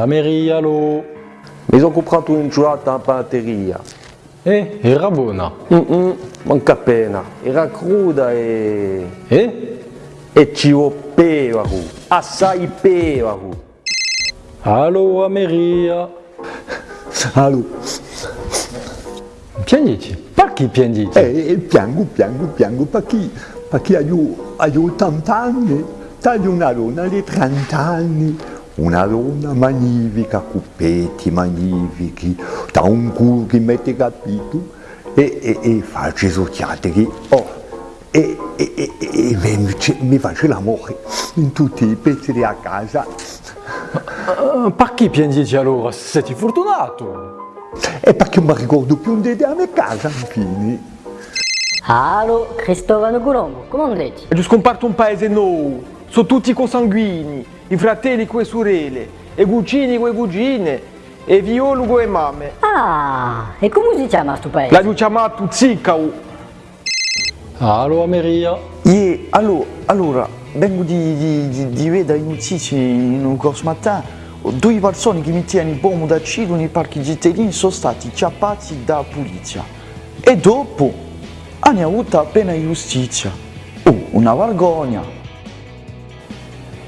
Ameria lo. Mi sono comprato un gelato a batteria. Eh, era buona. Mm -mm, manca appena. Era cruda e... Eh? E ci voleva, assai pevaro. Allo Ameria. Allo. Piangete? Perché piangete? Eh, piango, piango, piango perché, perché io, io 80 anni, taglio una donna di 30 anni, una donna magnifica, cuppetti magnifici, da un culo che mette capito, e, e, e faccio sociati oh, e, e, e, e mi, mi faccio l'amore in tutti i pezzi di a casa. Uh, perché piangete allora? Siete fortunato? E perché non mi ricordo più di a mia casa, infine. Allo, Cristovano Colombo, come andate? È scomparto un paese nuovo, sono tutti consanguini, i fratelli con le sorelle, e cugini con le cugine, e violo con le mamme. Ah, e come si chiama questo paese? L'hanno chiamato Zicao. Allo Ameria. E allora, allora vengo di, di, di, di vedere le notizie in un corso mattino due persone che mettevano il bombo d'accido nei parchi cittadini sono stati chiappati dalla polizia e dopo hanno avuto appena giustizia. Oh, una vergogna!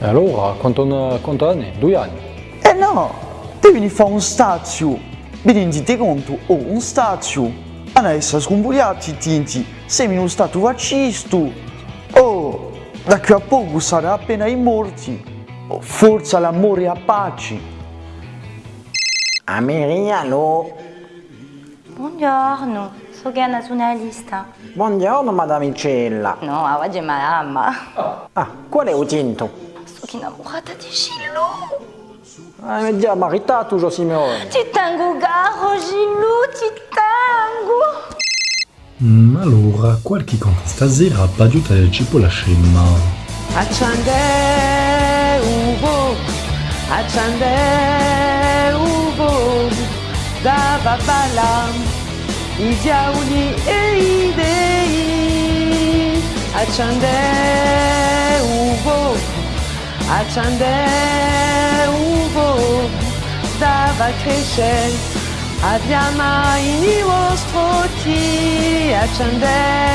E allora, quanto, quanto anni? Due anni? Eh no, devi fare un stazio. Vi rendete conto? Oh, un stazio. Essere scombugliati i tinti, sei in uno stato fascisto. Oh, da qui a poco sarà appena i morti. Forza l'amore a pace. Ameriano. Buongiorno, sono nazionalista. Buongiorno, madame Icella. No, oggi è mamma. Ah, qual è il tinto? Innamorata di Gillo. Ah, mi già maritato, Gio Simeone. Ti tengo caro, Gillo, ti tengo. Mm, allora, qualche conta stasera ha aiutato il cibo la scema. Accende uvo, accende uvo, da babala, i diavoli e i dei. Accende uvo, accende un po' da cresce abbiamo il vostro ti accende